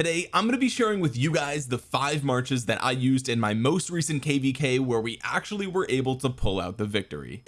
today I'm going to be sharing with you guys the five marches that I used in my most recent kvk where we actually were able to pull out the victory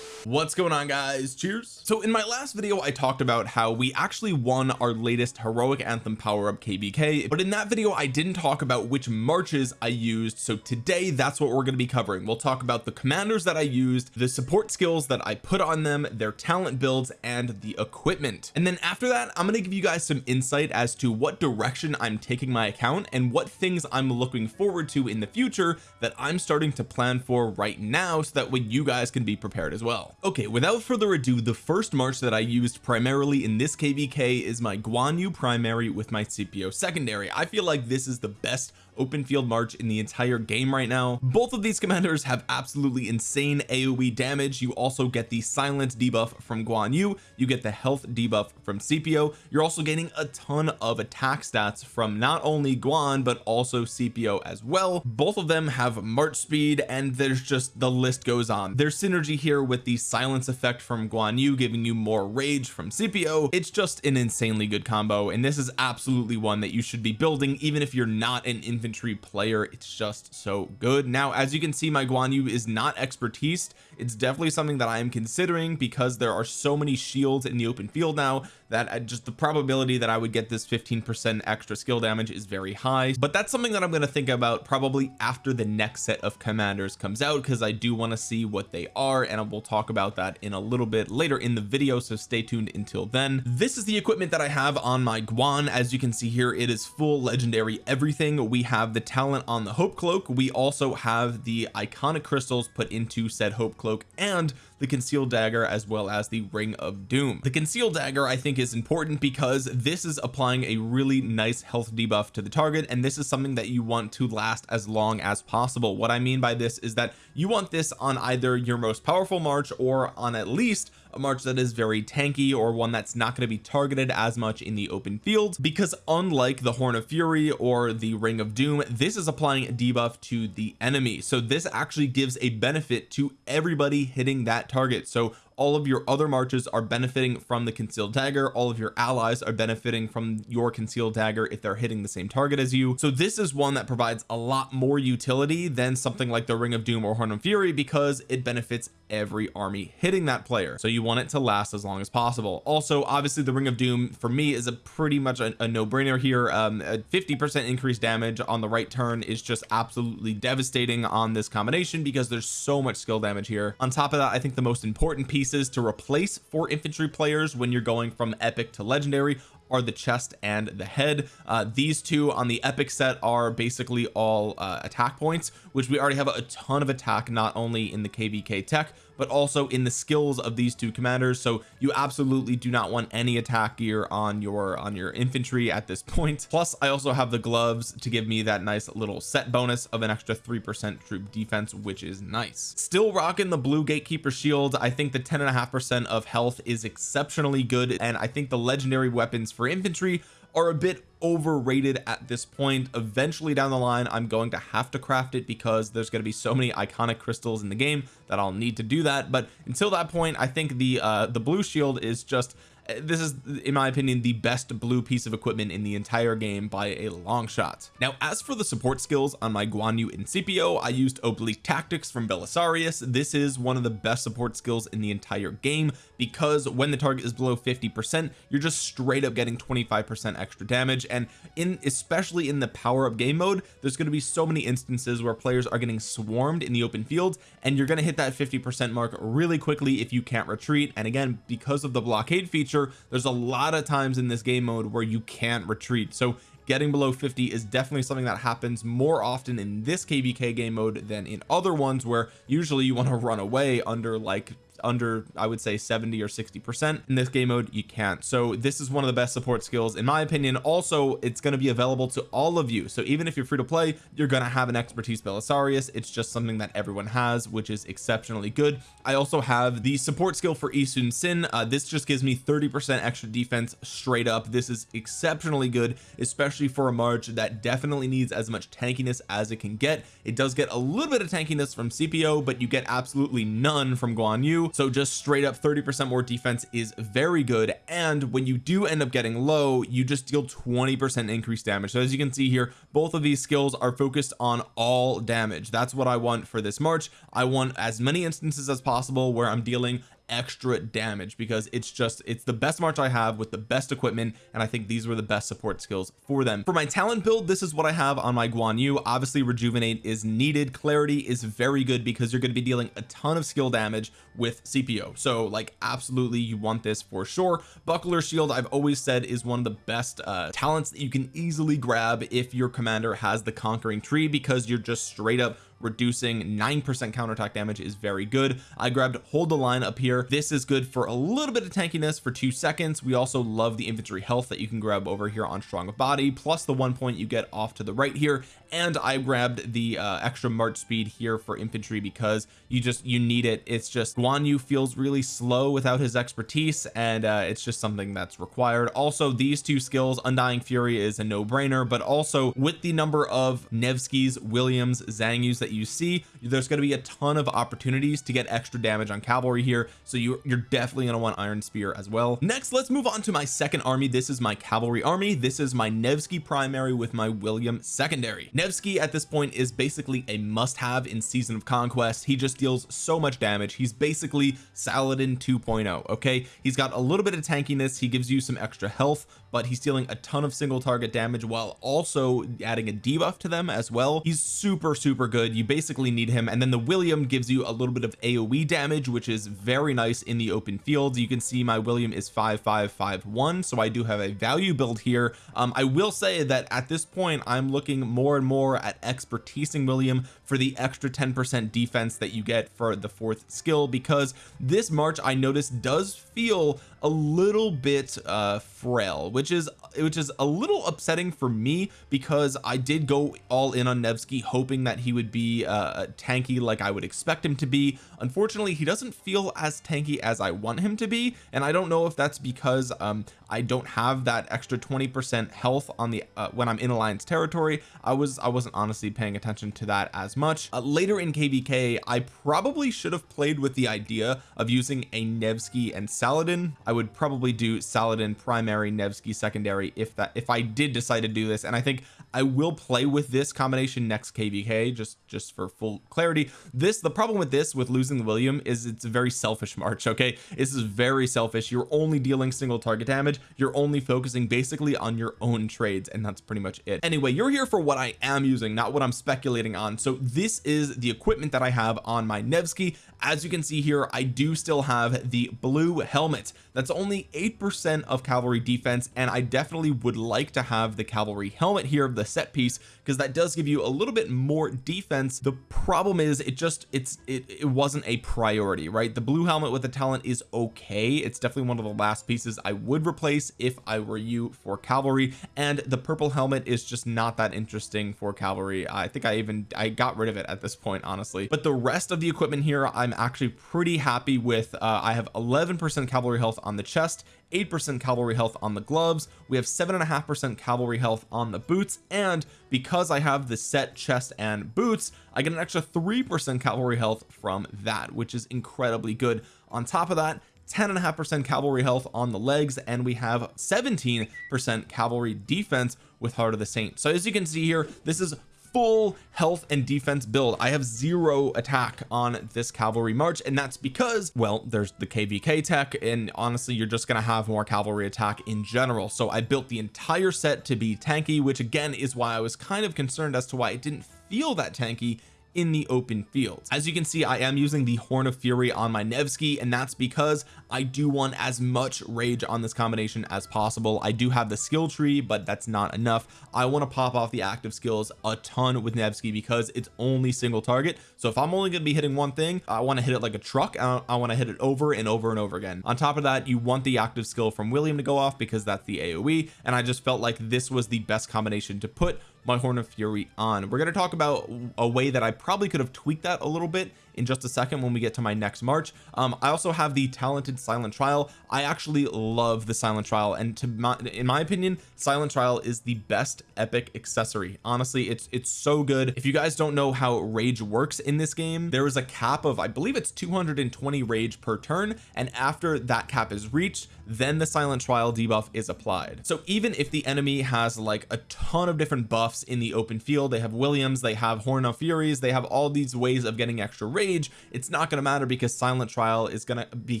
what's going on guys? Cheers. So in my last video I talked about how we actually won our latest heroic anthem power up kvk but in that video I didn't talk about which marches I used. So today that's what we're going to be covering. We'll talk about the commanders that I used the support skills that I put on them their talent builds and the equipment. And then after that I'm going to give you guys some insight as to what direction I'm taking my account and what things I'm looking forward to in the future that I'm starting to plan for right now so that way you guys can be prepared as well okay without further ado the first march that I used primarily in this kvk is my Guan Yu primary with my Scipio secondary. I feel like this is the best open field march in the entire game right now. Both of these commanders have absolutely insane aoe damage. You also get the silence debuff from Guan Yu. You get the health debuff from Scipio you're also getting a ton of attack stats from not only Guan but also Scipio as well. Both of them have march speed and there's just the list goes on. There's synergy here with the silence effect from Guan Yu giving you more rage from Scipio it's just an insanely good combo and this is absolutely one that you should be building even if you're not an infantry infantry player. It's just so good. Now as you can see my Guan Yu is not expertise. It's definitely something that I am considering because there are so many shields in the open field now that just the probability that I would get this 15% extra skill damage is very high. But that's something that I'm going to think about probably after the next set of commanders comes out because I do want to see what they are and we'll talk about that in a little bit later in the video so stay tuned until then. This is the equipment that I have on my Guan. As you can see here it is full legendary everything. We have the talent on the hope cloak. We also have the iconic crystals put into said hope cloak and the concealed dagger as well as the ring of doom. The concealed dagger I think is important because this is applying a really nice health debuff to the target and this is something that you want to last as long as possible. What I mean by this is that you want this on either your most powerful march or on at least a march that is very tanky or one that's not going to be targeted as much in the open field because unlike the horn of fury or the ring of doom this is applying a debuff to the enemy. So this actually gives a benefit to everybody hitting that target. So all of your other marches are benefiting from the concealed dagger. All of your allies are benefiting from your concealed dagger if they're hitting the same target as you. So this is one that provides a lot more utility than something like the ring of doom or horn of fury because it benefits every army hitting that player. So you want it to last as long as possible. Also obviously the ring of doom for me is a pretty much a, a no-brainer here. Um a 50 percent increased damage on the right turn is just absolutely devastating on this combination because there's so much skill damage here. On top of that I think the most important piece pieces to replace for infantry players when you're going from epic to legendary are the chest and the head. Uh, these two on the epic set are basically all uh, attack points which we already have a ton of attack not only in the kvk tech but also in the skills of these two commanders. So you absolutely do not want any attack gear on your on your infantry at this point. plus I also have the gloves to give me that nice little set bonus of an extra three percent troop defense which is nice. Still rocking the blue gatekeeper shield. I think the ten and a half percent of health is exceptionally good. And I think the legendary weapons for infantry are a bit overrated at this point. Eventually down the line I'm going to have to craft it because there's going to be so many iconic crystals in the game that I'll need to do that. But until that point I think the uh the blue shield is just this is in my opinion the best blue piece of equipment in the entire game by a long shot. Now as for the support skills on my Guan Yu Incipio I used oblique tactics from Belisarius. This is one of the best support skills in the entire game because when the target is below 50 percent you're just straight up getting 25 percent extra damage. And in especially in the power up game mode there's going to be so many instances where players are getting swarmed in the open field and you're going to hit that 50 percent mark really quickly if you can't retreat. And again because of the blockade feature there's a lot of times in this game mode where you can't retreat. So getting below 50 is definitely something that happens more often in this kvk game mode than in other ones where usually you want to run away under like under I would say 70 or 60 percent in this game mode you can't. So this is one of the best support skills in my opinion. Also it's going to be available to all of you. So even if you're free to play you're going to have an expertise Belisarius it's just something that everyone has which is exceptionally good. I also have the support skill for Yi Sun-sin uh, this just gives me 30 percent extra defense straight up. This is exceptionally good especially for a march that definitely needs as much tankiness as it can get. It does get a little bit of tankiness from Scipio but you get absolutely none from Guan Yu so just straight up 30 percent more defense is very good. And when you do end up getting low you just deal 20 percent increased damage. So as you can see here both of these skills are focused on all damage. That's what I want for this March. I want as many instances as possible where I'm dealing extra damage because it's just it's the best march I have with the best equipment and I think these were the best support skills for them. For my talent build this is what I have on my Guan Yu. Obviously rejuvenate is needed. Clarity is very good because you're going to be dealing a ton of skill damage with Scipio so like absolutely you want this for sure. Buckler shield I've always said is one of the best uh talents that you can easily grab if your commander has the conquering tree because you're just straight up reducing nine percent counterattack damage is very good. I grabbed hold the line up here. This is good for a little bit of tankiness for two seconds. We also love the infantry health that you can grab over here on strong of body plus the one point you get off to the right here. And I grabbed the uh, extra march speed here for infantry because you just you need it. It's just Guan Yu feels really slow without his expertise and uh, it's just something that's required. Also these two skills undying fury is a no-brainer but also with the number of Nevsky's Williams Xiang Yus that that you see there's going to be a ton of opportunities to get extra damage on cavalry here so you, you're definitely going to want iron spear as well. Next let's move on to my second army. This is my cavalry army. This is my Nevsky primary with my William secondary. Nevsky at this point is basically a must-have in season of conquest. He just deals so much damage. He's basically Saladin 2.0 okay? He's got a little bit of tankiness. He gives you some extra health but he's dealing a ton of single target damage while also adding a debuff to them as well. He's super super good. You basically need him and then the William gives you a little bit of AoE damage which is very nice in the open field. You can see my William is 5551 so I do have a value build here. Um, I will say that at this point I'm looking more and more at expertising William for the extra 10 percent defense that you get for the fourth skill because this March I noticed does feel a little bit uh frail which is which is a little upsetting for me because I did go all in on Nevsky hoping that he would be uh tanky like I would expect him to be. Unfortunately he doesn't feel as tanky as I want him to be and I don't know if that's because um I don't have that extra 20 percent health on the uh, when I'm in alliance territory. I was I wasn't honestly paying attention to that as much. Uh, later in kvk I probably should have played with the idea of using a Nevsky and Saladin. I would probably do Saladin primary Nevsky secondary if that if I did decide to do this. And I think I will play with this combination next kvk just just for full clarity. This the problem with this with losing William is it's a very selfish march okay? This is very selfish. You're only dealing single target damage you're only focusing basically on your own trades and that's pretty much it. Anyway you're here for what I am using not what I'm speculating on. So this is the equipment that I have on my Nevsky. As you can see here I do still have the blue helmet. That's only eight percent of cavalry defense and I definitely would like to have the cavalry helmet here of the set piece because that does give you a little bit more defense. The problem is it just it's it, it wasn't a priority right? The blue helmet with the talent is okay. It's definitely one of the last pieces I would replace if I were you for cavalry and the purple helmet is just not that interesting for cavalry. I think I even I got rid of it at this point honestly. But the rest of the equipment here I'm actually pretty happy with. Uh, I have 11 percent cavalry health on the chest 8% cavalry health on the gloves we have seven and a half percent cavalry health on the boots and because I have the set chest and boots I get an extra three percent cavalry health from that which is incredibly good. On top of that 10 and a half percent cavalry health on the legs and we have 17 percent cavalry defense with heart of the saint. So as you can see here this is full health and defense build. I have zero attack on this cavalry march and that's because well there's the kvk tech and honestly you're just gonna have more cavalry attack in general. So I built the entire set to be tanky which again is why I was kind of concerned as to why it didn't feel that tanky in the open field. As you can see I am using the horn of fury on my Nevsky and that's because I do want as much rage on this combination as possible. I do have the skill tree but that's not enough. I want to pop off the active skills a ton with Nevsky because it's only single target. So if I'm only going to be hitting one thing I want to hit it like a truck I, I want to hit it over and over and over again. On top of that you want the active skill from William to go off because that's the AoE and I just felt like this was the best combination to put my horn of fury on. We're going to talk about a way that I probably could have tweaked that a little bit in just a second when we get to my next march. Um I also have the talented silent trial. I actually love the silent trial and to my in my opinion silent trial is the best epic accessory. Honestly it's it's so good. If you guys don't know how rage works in this game there is a cap of I believe it's 220 rage per turn and after that cap is reached then the silent trial debuff is applied. So even if the enemy has like a ton of different buffs in the open field. They have Williams they have Horn of Furies they have all these ways of getting extra rage. It's not going to matter because silent trial is going to be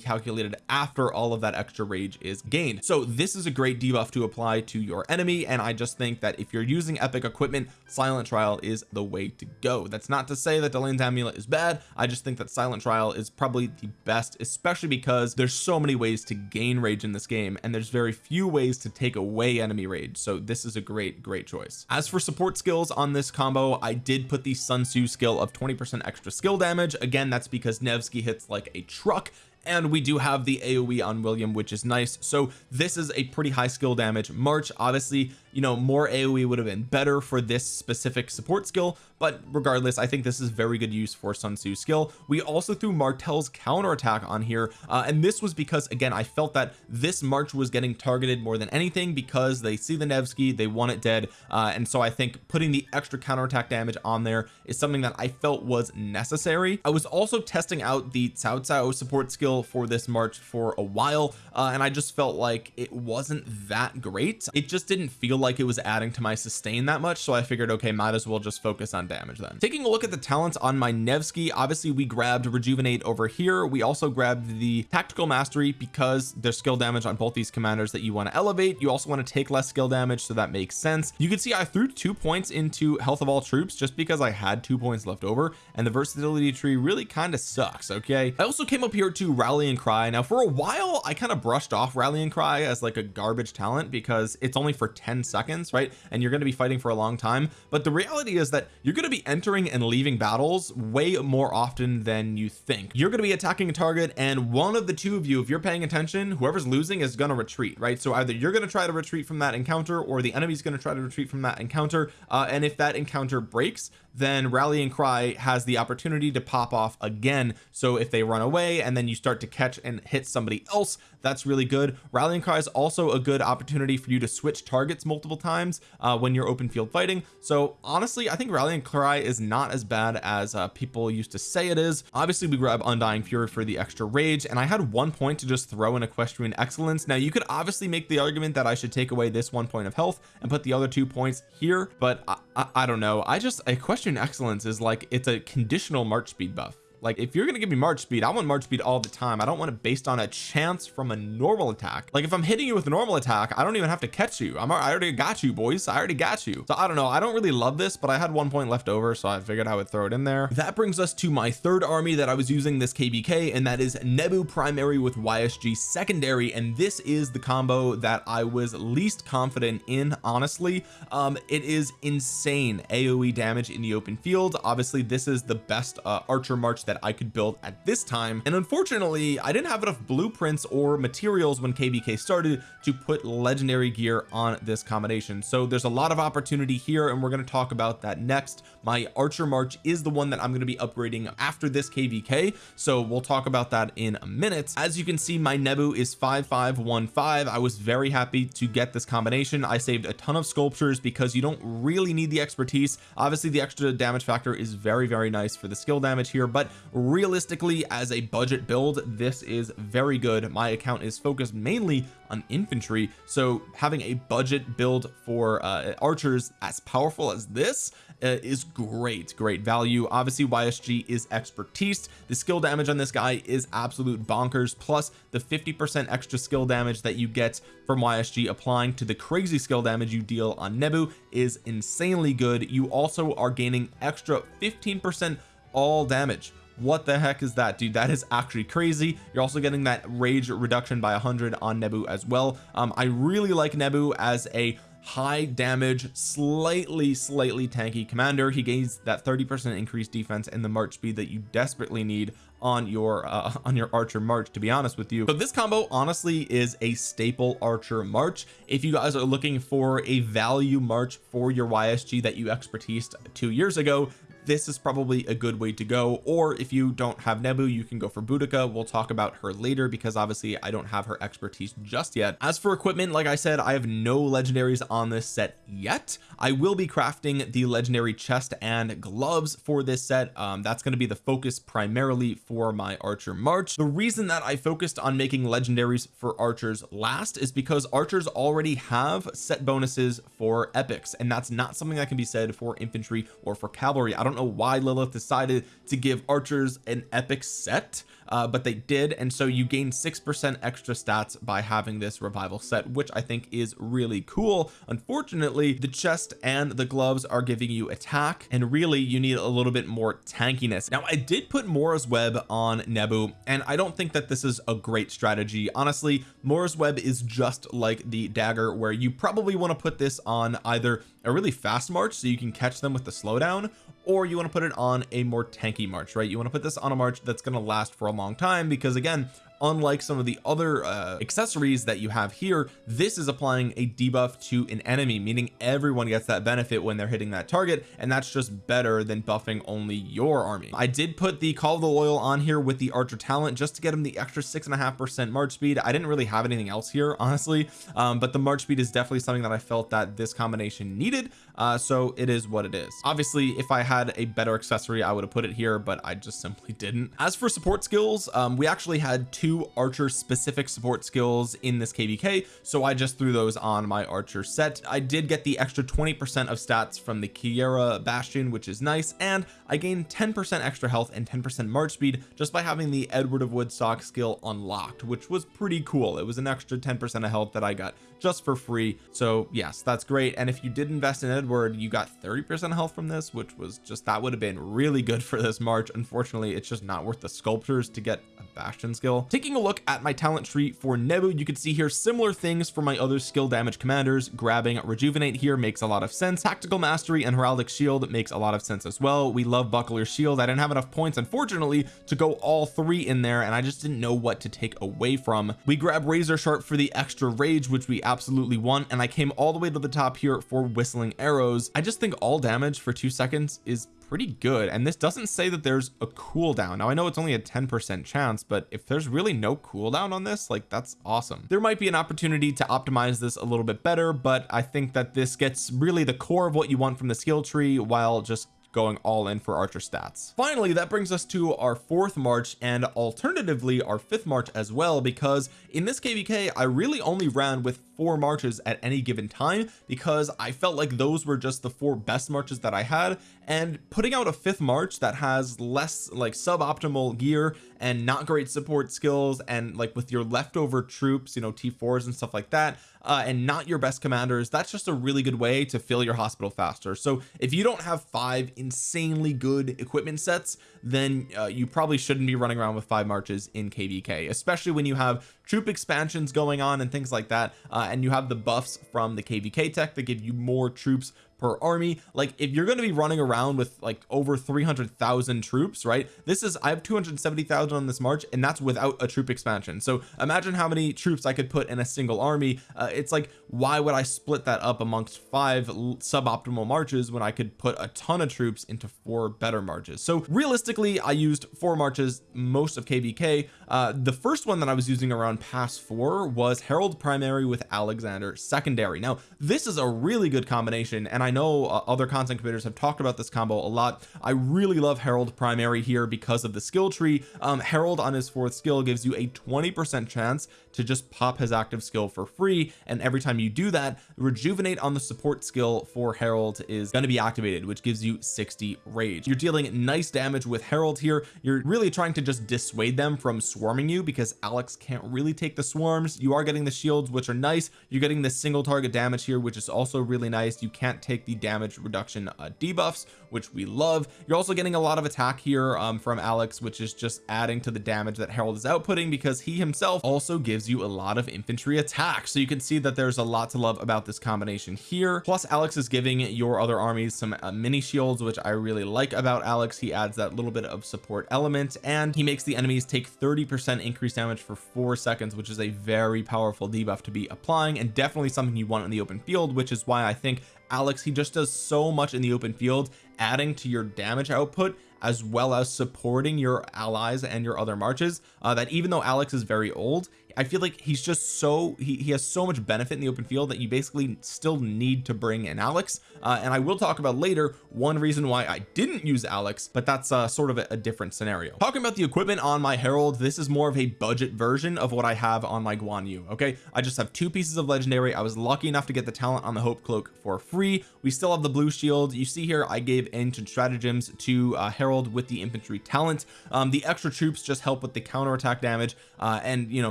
calculated after all of that extra rage is gained. So this is a great debuff to apply to your enemy and I just think that if you're using epic equipment silent trial is the way to go. That's not to say that Delain's amulet is bad. I just think that silent trial is probably the best especially because there's so many ways to gain rage in this game and there's very few ways to take away enemy rage. So this is a great great choice. As for support skills on this combo. I did put the Sun Tzu skill of 20 percent extra skill damage. Again that's because Nevsky hits like a truck and we do have the AoE on William which is nice. So this is a pretty high skill damage. March obviously you know more AoE would have been better for this specific support skill but regardless I think this is very good use for Sun Tzu skill. We also threw Martel's counterattack on here uh, and this was because again I felt that this March was getting targeted more than anything because they see the Nevsky they want it dead uh, and so I think putting the extra counterattack damage on there is something that I felt was necessary. I was also testing out the Cao Cao support skill for this March for a while uh, and I just felt like it wasn't that great. It just didn't feel like it was adding to my sustain that much so I figured okay might as well just focus on damage then. Taking a look at the talents on my Nevsky obviously we grabbed rejuvenate over here. We also grabbed the tactical mastery because there's skill damage on both these commanders that you want to elevate. You also want to take less skill damage so that makes sense. You can see I threw two points into health of all troops just because I had two points left over and the versatility tree really kind of sucks okay? I also came up here to rallying cry. Now for a while I kind of brushed off rallying cry as like a garbage talent because it's only for 10 seconds right? And you're going to be fighting for a long time. But the reality is that you're going to be entering and leaving battles way more often than you think. You're going to be attacking a target and one of the two of you if you're paying attention whoever's losing is going to retreat right? So either you're going to try to retreat from that encounter or the enemy's going to try to retreat from that encounter. Uh, and if that encounter breaks then rallying cry has the opportunity to pop off again. So if they run away and then you start to catch and hit somebody else that's really good. Rallying cry is also a good opportunity for you to switch targets multiple times uh, when you're open field fighting. So honestly I think rallying cry is not as bad as uh, people used to say it is. Obviously we grab undying fury for the extra rage and I had one point to just throw in equestrian excellence. Now you could obviously make the argument that I should take away this one point of health and put the other two points here but I, I, I don't know. I just equestrian excellence is like it's a conditional march speed buff like if you're gonna give me march speed I want march speed all the time. I don't want it based on a chance from a normal attack. Like if I'm hitting you with a normal attack I don't even have to catch you. I'm I already got you boys. I already got you. So I don't know. I don't really love this but I had one point left over so I figured I would throw it in there. That brings us to my third army that I was using this KVK and that is Nebu primary with YSG secondary and this is the combo that I was least confident in honestly. Um it is insane AoE damage in the open field. Obviously this is the best uh, archer march that I could build at this time. And unfortunately I didn't have enough blueprints or materials when kvk started to put legendary gear on this combination. So there's a lot of opportunity here and we're going to talk about that next. My archer march is the one that I'm going to be upgrading after this kvk so we'll talk about that in a minute. As you can see my nebu is 5515 I was very happy to get this combination. I saved a ton of sculptures because you don't really need the expertise. Obviously the extra damage factor is very very nice for the skill damage here but realistically as a budget build this is very good. My account is focused mainly on infantry so having a budget build for uh, archers as powerful as this uh, is great great value. Obviously YSG is expertise. The skill damage on this guy is absolute bonkers plus the 50 percent extra skill damage that you get from YSG applying to the crazy skill damage you deal on Nebu is insanely good. You also are gaining extra 15 percent all damage what the heck is that dude? That is actually crazy. You're also getting that rage reduction by 100 on Nebu as well. Um I really like Nebu as a high damage slightly slightly tanky commander. He gains that 30 percent increased defense and the march speed that you desperately need on your uh, on your archer march to be honest with you. But this combo honestly is a staple archer march. If you guys are looking for a value march for your YSG that you expertise two years ago this is probably a good way to go. Or if you don't have Nebu you can go for Boudica. We'll talk about her later because obviously I don't have her expertise just yet. As for equipment like I said I have no legendaries on this set yet I will be crafting the legendary chest and gloves for this set. Um, that's going to be the focus primarily for my archer march. The reason that I focused on making legendaries for archers last is because archers already have set bonuses for epics and that's not something that can be said for infantry or for cavalry. I don't know why Lilith decided to give archers an epic set uh, but they did and so you gain six percent extra stats by having this revival set which I think is really cool. Unfortunately the chest and the gloves are giving you attack and really you need a little bit more tankiness. Now I did put Mora's web on Nebu and I don't think that this is a great strategy. Honestly Mora's web is just like the dagger where you probably want to put this on either a really fast march so you can catch them with the slowdown or you want to put it on a more tanky march right? You want to put this on a march that's going to last for a long time because again unlike some of the other uh, accessories that you have here this is applying a debuff to an enemy meaning everyone gets that benefit when they're hitting that target and that's just better than buffing only your army. I did put the call of the loyal on here with the archer talent just to get him the extra six and a half percent march speed. I didn't really have anything else here honestly um, but the march speed is definitely something that I felt that this combination needed uh, so it is what it is. Obviously if I had a better accessory I would have put it here but I just simply didn't. As for support skills um, we actually had two archer specific support skills in this kvk so I just threw those on my archer set. I did get the extra 20 percent of stats from the Kiera Bastion which is nice and I gained 10 percent extra health and 10 percent march speed just by having the Edward of Woodstock skill unlocked which was pretty cool. It was an extra 10 percent of health that I got just for free. So yes that's great. And if you did invest in Edward you got 30 percent health from this which was just that would have been really good for this march. Unfortunately it's just not worth the sculptures to get a bastion skill. Taking a look at my talent tree for Nebu you can see here similar things for my other skill damage commanders. Grabbing rejuvenate here makes a lot of sense. Tactical mastery and heraldic shield makes a lot of sense as well. We love buckler shield. I didn't have enough points unfortunately to go all three in there and I just didn't know what to take away from. We grab razor sharp for the extra rage which we absolutely want and I came all the way to the top here for whistling arrows. I just think all damage for two seconds is pretty good and this doesn't say that there's a cooldown. Now I know it's only a 10 percent chance but if there's really no cooldown on this like that's awesome. There might be an opportunity to optimize this a little bit better but I think that this gets really the core of what you want from the skill tree while just going all in for archer stats. Finally that brings us to our fourth march and alternatively our fifth march as well because in this kvk I really only ran with four marches at any given time because I felt like those were just the four best marches that I had. And putting out a fifth march that has less like suboptimal gear and not great support skills and like with your leftover troops you know t4s and stuff like that uh, and not your best commanders that's just a really good way to fill your hospital faster. So if you don't have five insanely good equipment sets then uh, you probably shouldn't be running around with five marches in kvk especially when you have troop expansions going on and things like that uh, and you have the buffs from the kvk tech that give you more troops per army. Like if you're going to be running around with like over 300,000 troops right this is I have 270,000 on this march and that's without a troop expansion. So imagine how many troops I could put in a single army. Uh, it's like why would I split that up amongst five suboptimal marches when I could put a ton of troops into four better marches? So realistically I used four marches most of kvk uh, the first one that I was using around pass four was Harald primary with Alexander secondary. Now this is a really good combination and I I know uh, other content creators have talked about this combo a lot. I really love Harald primary here because of the skill tree. Um Harald on his fourth skill gives you a 20 percent chance to just pop his active skill for free and every time you do that rejuvenate on the support skill for Harald is going to be activated which gives you 60 rage. You're dealing nice damage with Harald here. You're really trying to just dissuade them from swarming you because Alex can't really take the swarms. You are getting the shields which are nice. You're getting the single target damage here which is also really nice. You can't take take the damage reduction uh, debuffs which we love. You're also getting a lot of attack here um, from Alex which is just adding to the damage that Harald is outputting because he himself also gives you a lot of infantry attack. So you can see that there's a lot to love about this combination here. Plus Alex is giving your other armies some uh, mini shields which I really like about Alex. He adds that little bit of support element and he makes the enemies take 30 percent increased damage for four seconds which is a very powerful debuff to be applying and definitely something you want in the open field which is why I think Alex he just does so much in the open field adding to your damage output as well as supporting your allies and your other marches uh, that even though Alex is very old I feel like he's just so he, he has so much benefit in the open field that you basically still need to bring in Alex. Uh, and I will talk about later one reason why I didn't use Alex but that's uh, sort of a, a different scenario. Talking about the equipment on my Harald this is more of a budget version of what I have on my Guan Yu okay? I just have two pieces of legendary. I was lucky enough to get the talent on the Hope Cloak for free. We still have the blue shield. You see here I gave ancient stratagems to uh, Harald with the infantry talent. Um, the extra troops just help with the counter attack damage uh, and you know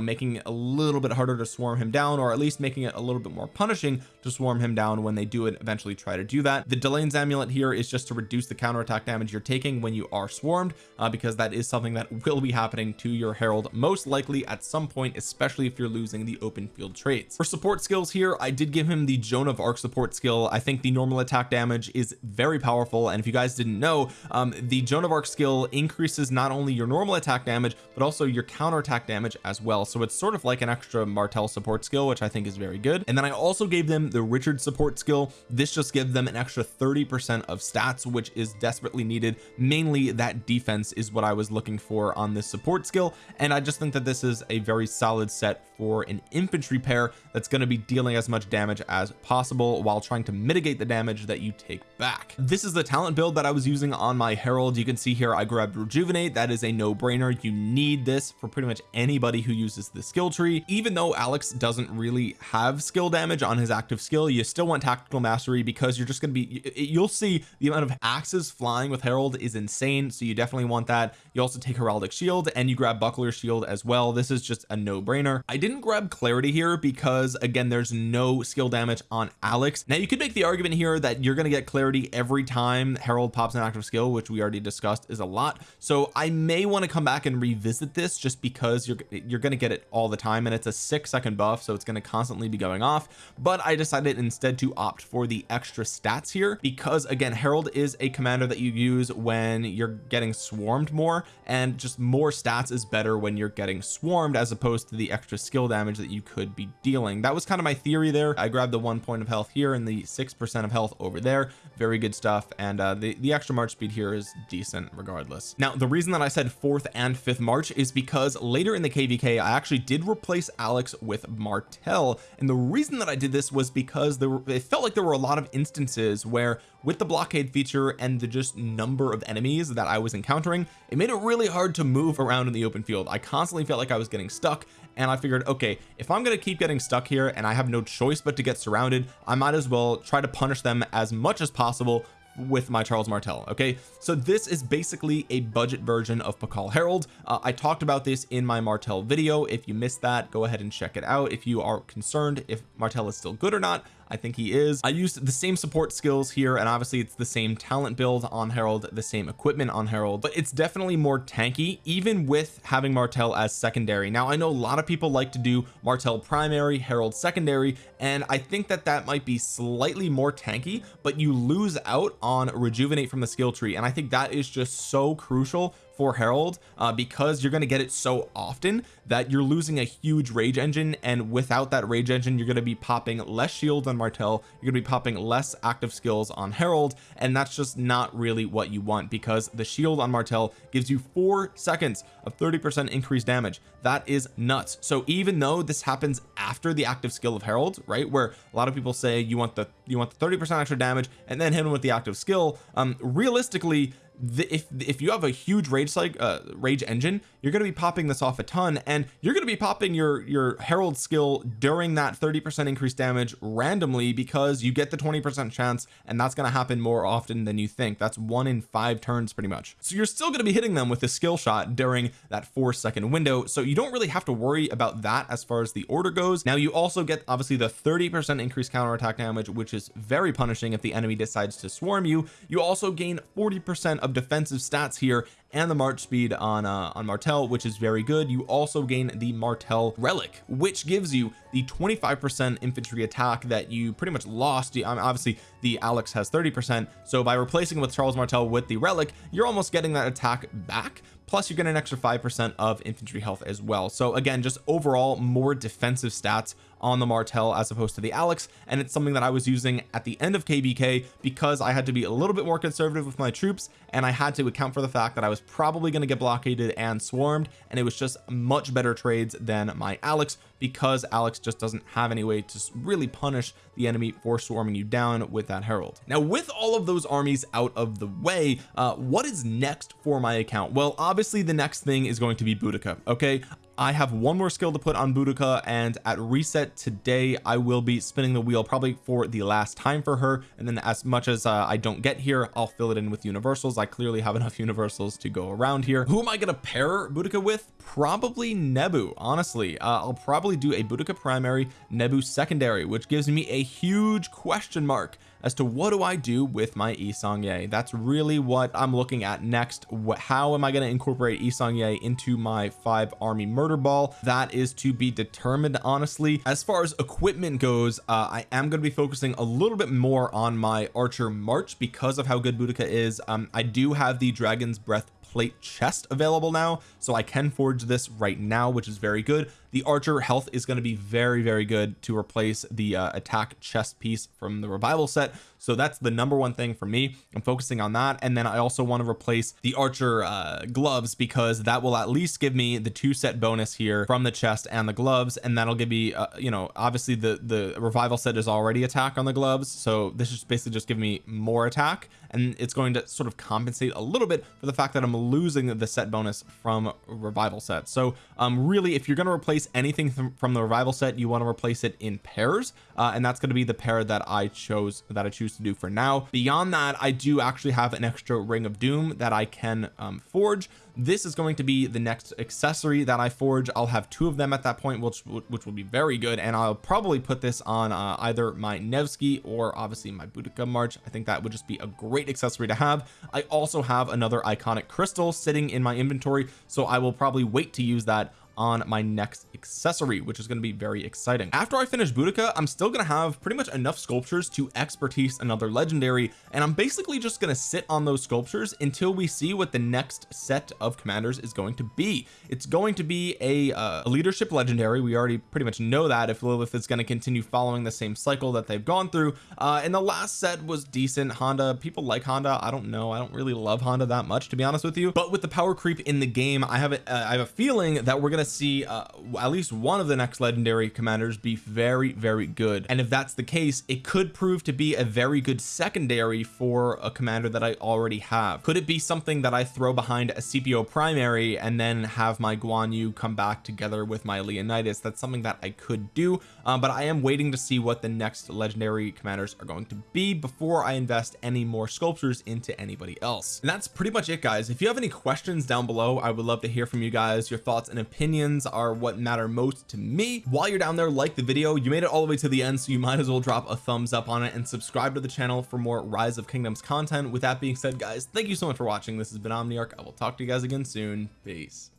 making it a little bit harder to swarm him down or at least making it a little bit more punishing to swarm him down. When they do it eventually try to do that. The Delain's amulet here is just to reduce the counterattack damage you're taking when you are swarmed uh, because that is something that will be happening to your Harald most likely at some point especially if you're losing the open field traits for support skills here I did give him the Joan of Arc support skill. I think the normal attack damage is very powerful and if you guys didn't know um, the Joan of Arc skill increases not only your normal attack damage but also your counterattack damage as well. So it's sort of like an extra Martel support skill which I think is very good. And then I also gave them the Richard support skill this just gives them an extra 30 percent of stats which is desperately needed. Mainly that defense is what I was looking for on this support skill and I just think that this is a very solid set for an infantry pair that's going to be dealing as much damage as possible while trying to mitigate the damage that you take back. This is the talent build that I was using on my Harald. You can see here I grabbed rejuvenate. That is a no-brainer. You need this for pretty much anybody who uses the skill tree. Even though Alex doesn't really have skill damage on his active skill you still want tactical mastery because you're just going to be you'll see the amount of axes flying with Harald is insane so you definitely want that. You also take heraldic shield and you grab buckler shield as well. This is just a no-brainer. I didn't grab clarity here because again there's no skill damage on Alex. Now you could make the argument here that you're going to get clarity every time Harald pops an active skill which we already discussed is a lot. So I may want to come back and revisit this just because you're you're going to get it all the time and it's a six second buff so it's going to constantly be going off. But I decided instead to opt for the extra stats here because again Harald is a commander that you use when you're getting swarmed more and just more stats is better when you're getting swarmed as opposed to the extra skill damage that you could be dealing. That was kind of my theory there. I grabbed the one point of health here and the six percent of health over there. Very good stuff and uh, the the extra march speed here is decent regardless. Now the reason that I said fourth and fifth march is because later in the kvk I actually did replace Alex with Martel and the reason that I did this was because there were, it felt like there were a lot of instances where with the blockade feature and the just number of enemies that I was encountering it made it really hard to move around in the open field. I constantly felt like I was getting stuck and I figured okay if I'm to keep getting stuck here and I have no choice but to get surrounded I might as well try to punish them as much as possible with my Charles Martel okay? So this is basically a budget version of Pakal Harald uh, I talked about this in my Martel video. If you missed that go ahead and check it out. If you are concerned if Martel is still good or not I think he is. I used the same support skills here and obviously it's the same talent build on Harald the same equipment on Harald but it's definitely more tanky even with having Martel as secondary. Now I know a lot of people like to do Martel primary Harald secondary and I think that that might be slightly more tanky but you lose out on rejuvenate from the skill tree and I think that is just so crucial for Harald uh, because you're going to get it so often that you're losing a huge rage engine and without that rage engine you're going to be popping less shields on Martel you're going to be popping less active skills on Harald and that's just not really what you want because the shield on Martel gives you four seconds of 30 percent increased damage. That is nuts. So even though this happens after the active skill of Harald right where a lot of people say you want the you want the 30 percent extra damage and then hit him with the active skill um realistically the, if if you have a huge rage like uh rage engine you're going to be popping this off a ton and you're going to be popping your your Harald skill during that 30 percent increased damage randomly because you get the 20 percent chance and that's going to happen more often than you think. That's one in five turns pretty much. So you're still going to be hitting them with a skill shot during that four second window so you don't really have to worry about that as far as the order goes. Now you also get obviously the 30 percent increased counter attack damage which is very punishing if the enemy decides to swarm you. You also gain 40 percent of of defensive stats here and the march speed on uh on Martel which is very good. You also gain the Martel relic which gives you the 25% infantry attack that you pretty much lost. I obviously the Alex has 30 percent. So by replacing with Charles Martel with the relic you're almost getting that attack back plus you get an extra five percent of infantry health as well. So again just overall more defensive stats on the Martel as opposed to the Alex. And it's something that I was using at the end of kvk because I had to be a little bit more conservative with my troops and I had to account for the fact that I was probably going to get blockaded and swarmed and it was just much better trades than my Alex because Alex just doesn't have any way to really punish the enemy for swarming you down with that Harald. Now with all of those armies out of the way uh what is next for my account? Well obviously the next thing is going to be Boudica okay I have one more skill to put on Boudica and at reset today I will be spinning the wheel probably for the last time for her. And then as much as uh, I don't get here I'll fill it in with universals. I clearly have enough universals to go around here. Who am I going to pair Boudica with? Probably Nebu honestly. Uh, I'll probably do a Boudica primary Nebu secondary which gives me a huge question mark as to what do I do with my Yi Seong-Gye that's really what I'm looking at next. How am I going to incorporate Yi Seong-Gye into my five army murder ball? That is to be determined honestly. As far as equipment goes uh, I am going to be focusing a little bit more on my archer march because of how good Boudica is. Um, I do have the dragon's breath plate chest available now so I can forge this right now which is very good the archer health is going to be very very good to replace the uh, attack chest piece from the revival set. So that's the number one thing for me. I'm focusing on that. And then I also want to replace the archer uh, gloves because that will at least give me the two set bonus here from the chest and the gloves. And that'll give me uh, you know obviously the the revival set is already attack on the gloves. So this is basically just giving me more attack. And it's going to sort of compensate a little bit for the fact that I'm losing the set bonus from revival set. So um really if you're going to replace replace anything from, from the revival set you want to replace it in pairs uh, and that's going to be the pair that I chose that I choose to do for now. Beyond that I do actually have an extra ring of doom that I can um, forge. This is going to be the next accessory that I forge. I'll have two of them at that point which which will be very good and I'll probably put this on uh, either my Nevsky or obviously my Boudica March. I think that would just be a great accessory to have. I also have another iconic crystal sitting in my inventory so I will probably wait to use that on my next accessory which is going to be very exciting. After I finish Boudica I'm still going to have pretty much enough sculptures to expertise another legendary and I'm basically just going to sit on those sculptures until we see what the next set of commanders is going to be. It's going to be a, uh, a leadership legendary. We already pretty much know that if Lilith is going to continue following the same cycle that they've gone through. Uh and the last set was decent. Honda people like Honda. I don't know. I don't really love Honda that much to be honest with you. But with the power creep in the game I have a, uh, I have a feeling that we're going to see uh, at least one of the next legendary commanders be very very good. And if that's the case it could prove to be a very good secondary for a commander that I already have. Could it be something that I throw behind a Scipio primary and then have my Guan Yu come back together with my Leonidas? That's something that I could do um, but I am waiting to see what the next legendary commanders are going to be before I invest any more sculptures into anybody else. And that's pretty much it guys. If you have any questions down below I would love to hear from you guys. Your thoughts and opinions are what matter most to me. While you're down there like the video. You made it all the way to the end so you might as well drop a thumbs up on it and subscribe to the channel for more rise of kingdoms content. With that being said guys thank you so much for watching. This has been Omniarch. I will talk to you guys again soon. Peace